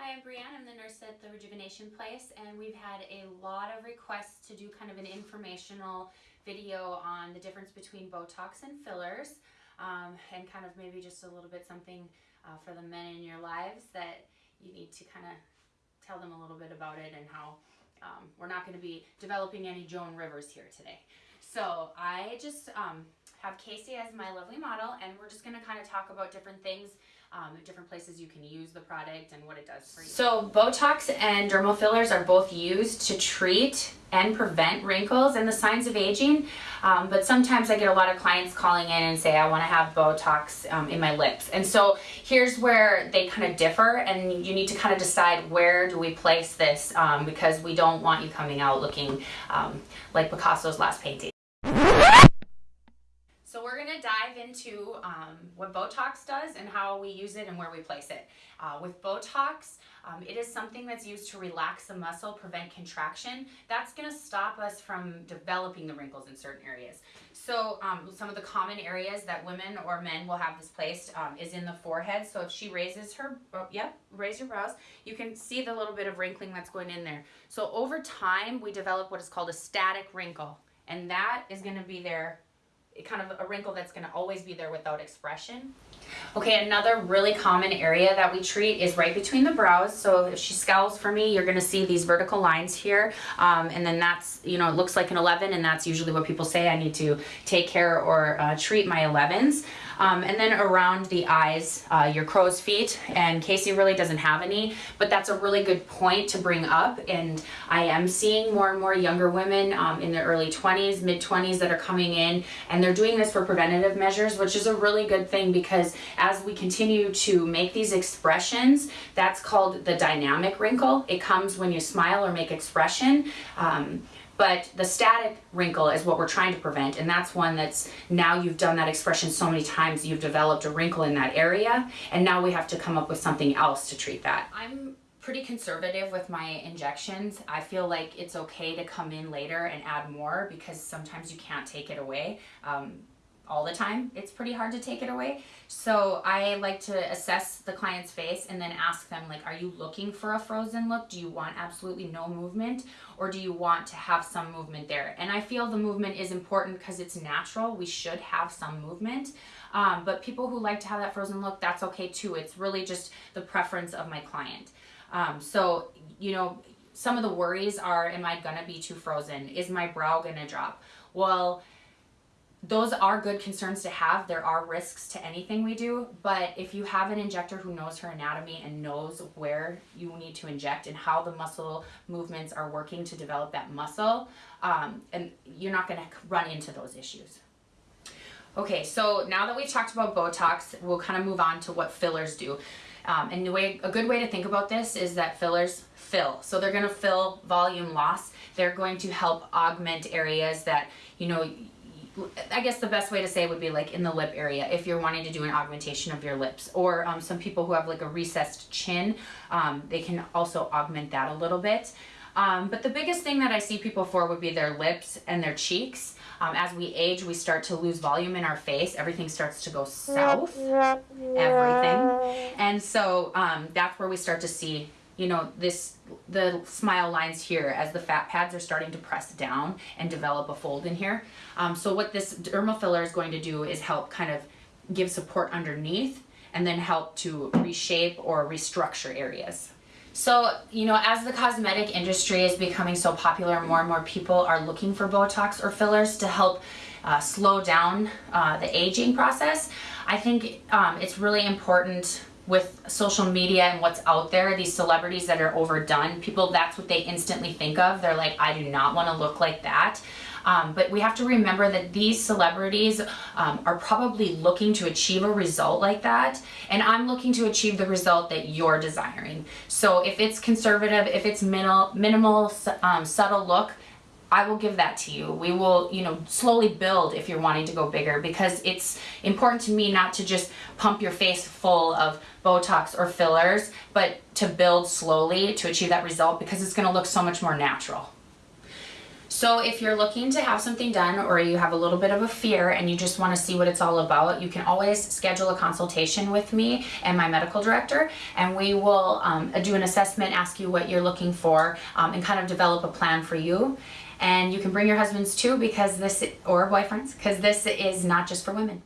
Hi, I'm Brianne. I'm the nurse at the Rejuvenation Place, and we've had a lot of requests to do kind of an informational video on the difference between Botox and fillers, um, and kind of maybe just a little bit something uh, for the men in your lives that you need to kind of tell them a little bit about it and how um, we're not going to be developing any Joan Rivers here today. So I just um, have Casey as my lovely model, and we're just going to kind of talk about different things um, different places you can use the product and what it does for you. So Botox and dermal fillers are both used to treat and prevent wrinkles and the signs of aging. Um, but sometimes I get a lot of clients calling in and say, I want to have Botox um, in my lips. And so here's where they kind of differ and you need to kind of decide where do we place this um, because we don't want you coming out looking um, like Picasso's last painting. So we're going to dive into um, what Botox does and how we use it and where we place it. Uh, with Botox, um, it is something that's used to relax the muscle, prevent contraction. That's going to stop us from developing the wrinkles in certain areas. So um, some of the common areas that women or men will have this placed um, is in the forehead. So if she raises her, oh, yep, raise your brows, you can see the little bit of wrinkling that's going in there. So over time, we develop what is called a static wrinkle. And that is going to be there kind of a wrinkle that's going to always be there without expression. Okay, another really common area that we treat is right between the brows. So if she scowls for me, you're gonna see these vertical lines here. Um, and then that's, you know, it looks like an 11 and that's usually what people say I need to take care or uh, treat my 11s. Um, and then around the eyes, uh, your crow's feet, and Casey really doesn't have any, but that's a really good point to bring up. And I am seeing more and more younger women um, in their early 20s, mid 20s that are coming in, and they're doing this for preventative measures, which is a really good thing because as we continue to make these expressions, that's called the dynamic wrinkle. It comes when you smile or make expression. Um, but the static wrinkle is what we're trying to prevent. And that's one that's now you've done that expression so many times, you've developed a wrinkle in that area. And now we have to come up with something else to treat that. I'm pretty conservative with my injections. I feel like it's okay to come in later and add more because sometimes you can't take it away. Um, all the time. It's pretty hard to take it away. So I like to assess the client's face and then ask them like, are you looking for a frozen look? Do you want absolutely no movement or do you want to have some movement there? And I feel the movement is important because it's natural. We should have some movement. Um, but people who like to have that frozen look, that's okay too. It's really just the preference of my client. Um, so, you know, some of the worries are, am I gonna be too frozen? Is my brow gonna drop? Well, those are good concerns to have. There are risks to anything we do, but if you have an injector who knows her anatomy and knows where you need to inject and how the muscle movements are working to develop that muscle, um, and you're not going to run into those issues. Okay, so now that we've talked about Botox, we'll kind of move on to what fillers do. Um, and the way a good way to think about this is that fillers fill. So they're going to fill volume loss. They're going to help augment areas that, you know, I guess the best way to say would be like in the lip area if you're wanting to do an augmentation of your lips or um, some people who have like a recessed chin um, they can also augment that a little bit um, but the biggest thing that I see people for would be their lips and their cheeks um, as we age we start to lose volume in our face everything starts to go south everything and so um, that's where we start to see you know, this, the smile lines here as the fat pads are starting to press down and develop a fold in here. Um, so what this dermal filler is going to do is help kind of give support underneath and then help to reshape or restructure areas. So, you know, as the cosmetic industry is becoming so popular, more and more people are looking for Botox or fillers to help uh, slow down uh, the aging process. I think um, it's really important with social media and what's out there, these celebrities that are overdone, people, that's what they instantly think of. They're like, I do not want to look like that. Um, but we have to remember that these celebrities um, are probably looking to achieve a result like that. And I'm looking to achieve the result that you're desiring. So if it's conservative, if it's minimal, minimal um, subtle look, I will give that to you. We will, you know, slowly build if you're wanting to go bigger because it's important to me not to just pump your face full of Botox or fillers, but to build slowly to achieve that result because it's going to look so much more natural. So if you're looking to have something done or you have a little bit of a fear and you just want to see what it's all about, you can always schedule a consultation with me and my medical director and we will um, do an assessment, ask you what you're looking for um, and kind of develop a plan for you and you can bring your husbands too because this or boyfriends because this is not just for women.